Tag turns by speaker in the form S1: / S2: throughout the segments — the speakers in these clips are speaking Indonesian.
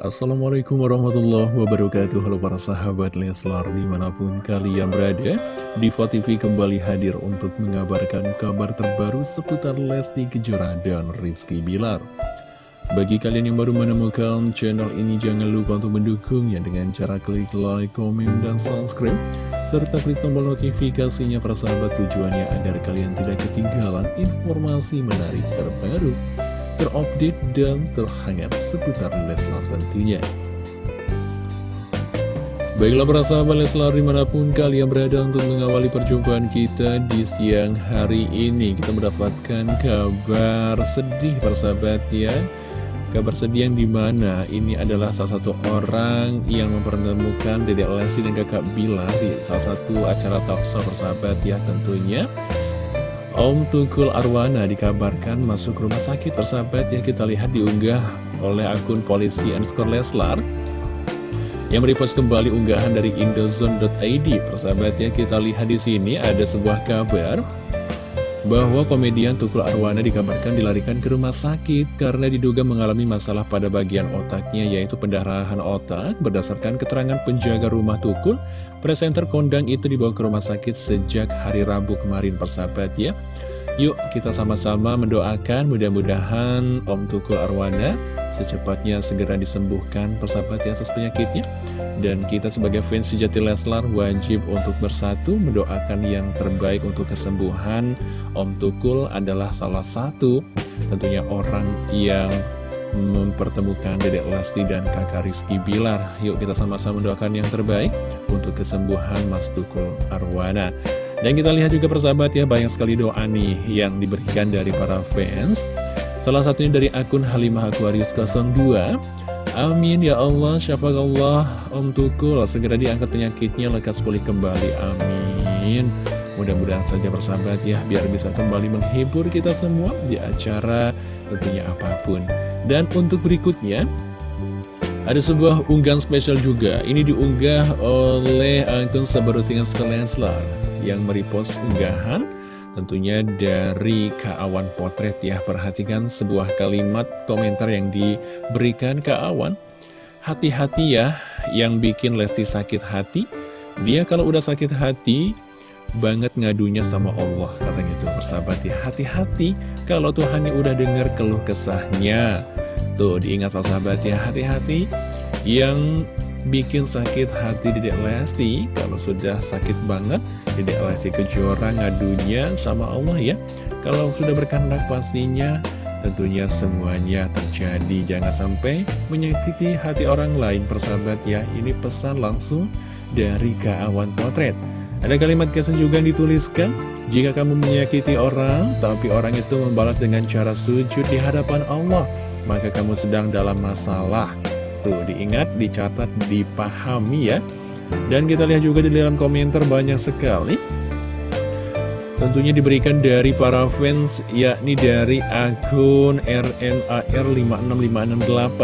S1: Assalamualaikum warahmatullahi wabarakatuh. Halo para sahabat Leslar di mana pun kalian berada Diva TV kembali hadir untuk mengabarkan kabar terbaru seputar Lesti Kejora dan Rizky Bilar. Bagi kalian yang baru menemukan channel ini jangan lupa untuk mendukungnya dengan cara klik like, komen, dan subscribe Serta klik tombol notifikasinya para sahabat tujuannya agar kalian tidak ketinggalan informasi menarik terbaru terupdate dan terhangat seputar Leslar tentunya. Baiklah para sahabat Leslar di mana pun kalian berada untuk mengawali perjumpaan kita di siang hari ini Kita mendapatkan kabar sedih para sahabat ya. Kabar sedih yang di mana ini adalah salah satu orang yang mempertemukan Dedek Lesti dan kakak Bilar di salah satu acara talkshow persahabat ya tentunya Om Tukul Arwana dikabarkan masuk rumah sakit persahabat yang kita lihat diunggah oleh akun polisi underscore Leslar. Yang merepost kembali unggahan dari indozone.id persahabat ya kita lihat di sini ada sebuah kabar bahwa komedian Tukul Arwana dikabarkan dilarikan ke rumah sakit karena diduga mengalami masalah pada bagian otaknya yaitu pendarahan otak. Berdasarkan keterangan penjaga rumah Tukul presenter kondang itu dibawa ke rumah sakit sejak hari Rabu kemarin persahabat ya Yuk kita sama-sama mendoakan mudah-mudahan Om Tukul Arwana secepatnya segera disembuhkan persahabat ya atas penyakitnya. Dan kita sebagai fans sejati Leslar wajib untuk bersatu mendoakan yang terbaik untuk kesembuhan Om Tukul adalah salah satu tentunya orang yang mempertemukan Dedek Lesti dan kakak Rizky Bilar. Yuk kita sama-sama mendoakan yang terbaik untuk kesembuhan Mas Tukul Arwana Dan kita lihat juga persahabat ya banyak sekali doa nih yang diberikan dari para fans Salah satunya dari akun Halimah Aquarius 02 Amin ya Allah, Allah, Om Tukul segera diangkat penyakitnya lekas pulih kembali, amin. Mudah-mudahan saja bersahabat ya, biar bisa kembali menghibur kita semua di acara tentunya apa pun. Dan untuk berikutnya, ada sebuah unggahan spesial juga. Ini diunggah oleh akun Sabarutingan Skeleslar yang merepost unggahan tentunya dari Kak Awan Potret ya. Perhatikan sebuah kalimat komentar yang diberikan Kak Awan. Hati-hati ya yang bikin Lesti sakit hati. Dia kalau udah sakit hati banget ngadunya sama Allah Katanya itu persahabat ya. Hati-hati kalau Tuhan udah dengar keluh kesahnya Tuh diingat persahabat ya Hati-hati yang bikin sakit hati Dedek Lesti Kalau sudah sakit banget Dedek Lesti Kejora ngadunya sama Allah ya. Kalau sudah berkehendak pastinya Tentunya semuanya terjadi. Jangan sampai menyakiti hati orang lain persahabat ya. Ini pesan langsung dari Kawan Potret. Ada kalimat kesan juga yang dituliskan Jika kamu menyakiti orang Tapi orang itu membalas dengan cara sujud di hadapan Allah Maka kamu sedang dalam masalah Tuh, diingat, dicatat, dipahami ya. Dan kita lihat juga di dalam komentar banyak sekali. Tentunya diberikan dari para fans, yakni dari akun RNAR565668.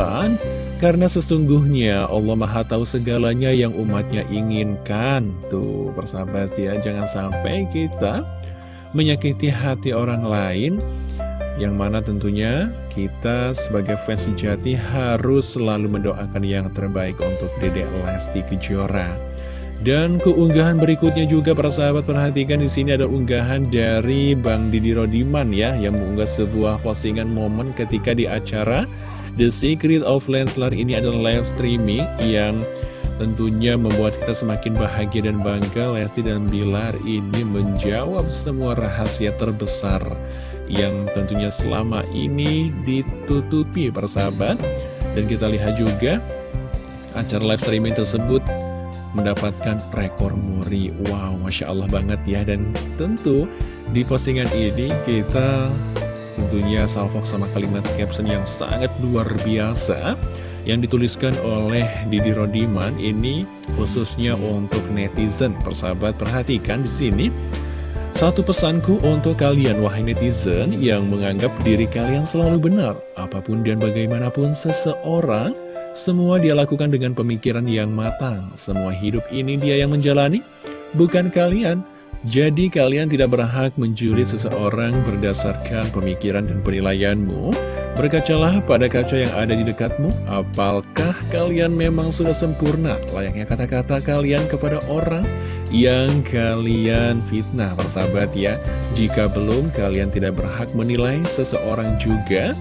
S1: Karena sesungguhnya Allah Maha Tahu segalanya yang umatnya inginkan. Tuh, persahabat ya, jangan sampai kita menyakiti hati orang lain yang mana tentunya kita sebagai fans sejati harus selalu mendoakan yang terbaik untuk Dedek Lesti Kejora. Dan keunggahan berikutnya juga para sahabat perhatikan di sini ada unggahan dari Bang Didi Rodiman ya yang mengunggah sebuah postingan momen ketika di acara The Secret of Lenslar ini adalah live streaming yang tentunya membuat kita semakin bahagia dan bangga Lesti dan Bilar ini menjawab semua rahasia terbesar yang tentunya selama ini ditutupi persahabat. Dan kita lihat juga acara live streaming tersebut mendapatkan rekor muri. Wow Masya Allah banget ya. Dan tentu di postingan ini kita tentunya salvok sama kalimat caption yang sangat luar biasa yang dituliskan oleh Didi Rodiman. Ini khususnya untuk netizen. Persahabat perhatikan di sini satu pesanku untuk kalian wahai netizen yang menganggap diri kalian selalu benar Apa pun dan bagaimanapun seseorang Semua dia lakukan dengan pemikiran yang matang. Semua hidup ini dia yang menjalani Bukan kalian Jadi kalian tidak berhak menjuri seseorang berdasarkan pemikiran dan penilaianmu. Berkacalah pada kaca yang ada di dekatmu. Apakah kalian memang sudah sempurna? Layaknya kata-kata kalian kepada orang yang kalian fitnah persahabat ya. Jika belum kalian tidak berhak menilai seseorang juga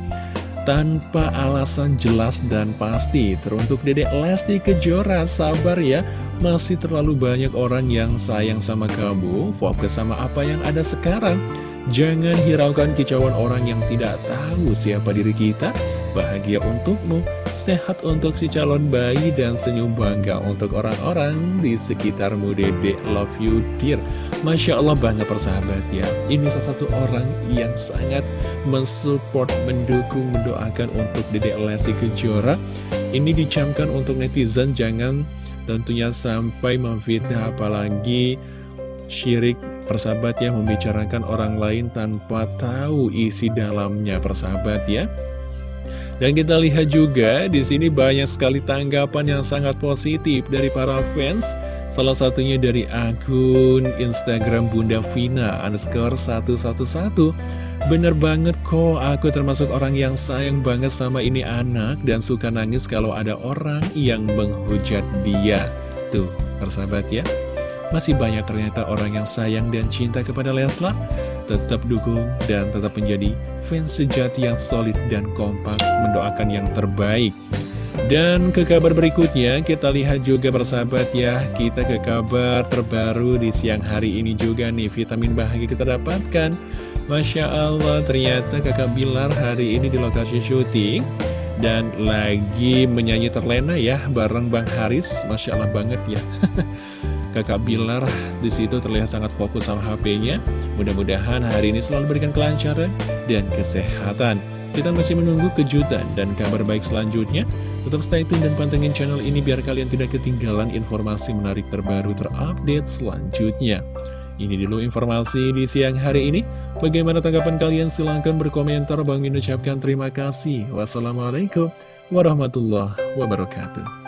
S1: tanpa alasan jelas dan pasti. Teruntuk dedek Lesti Kejora sabar ya Masih terlalu banyak orang yang sayang sama kamu Fokus sama apa yang ada sekarang. Jangan hiraukan kicauan orang yang tidak tahu siapa diri kita. Bahagia untukmu, sehat untuk si calon bayi dan senyum bangga untuk orang-orang di sekitarmu Dedek. Love you dear. Masya Allah bangga persahabat ya. Ini salah satu orang yang sangat mensupport, mendukung, mendoakan untuk Dedek Lesti Kejora. Ini dicamkan untuk netizen jangan tentunya sampai memfitnah apalagi syirik persahabat ya membicarakan orang lain tanpa tahu isi dalamnya persahabat ya dan kita lihat juga di sini banyak sekali tanggapan yang sangat positif dari para fans. Salah satunya dari akun Instagram Bunda Vina underscore 111 Bener banget kok, aku termasuk orang yang sayang banget sama ini anak Dan suka nangis kalau ada orang yang menghujat dia. Tuh, persahabat ya. Masih banyak ternyata orang yang sayang dan cinta kepada Leslar. Tetap dukung dan tetap menjadi fans sejati yang solid dan kompak mendoakan yang terbaik. Dan ke kabar berikutnya kita lihat juga bersahabat ya. Kita ke kabar terbaru di siang hari ini juga nih Vitamin bahagia kita dapatkan Masya Allah ternyata kakak Bilar hari ini di lokasi syuting Dan lagi menyanyi terlena ya bareng Bang Haris Masya Allah banget ya Kakak Bilar di situ terlihat sangat fokus sama HP-nya. Mudah-mudahan hari ini selalu berikan kelancaran dan kesehatan. Kita masih menunggu kejutan dan kabar baik selanjutnya. Tetap stay tune dan pantengin channel ini biar kalian tidak ketinggalan informasi menarik terbaru terupdate selanjutnya. Ini dulu informasi di siang hari ini. Bagaimana tanggapan kalian? Silahkan berkomentar. Bang Min ucapkan terima kasih. Wassalamualaikum warahmatullahi wabarakatuh.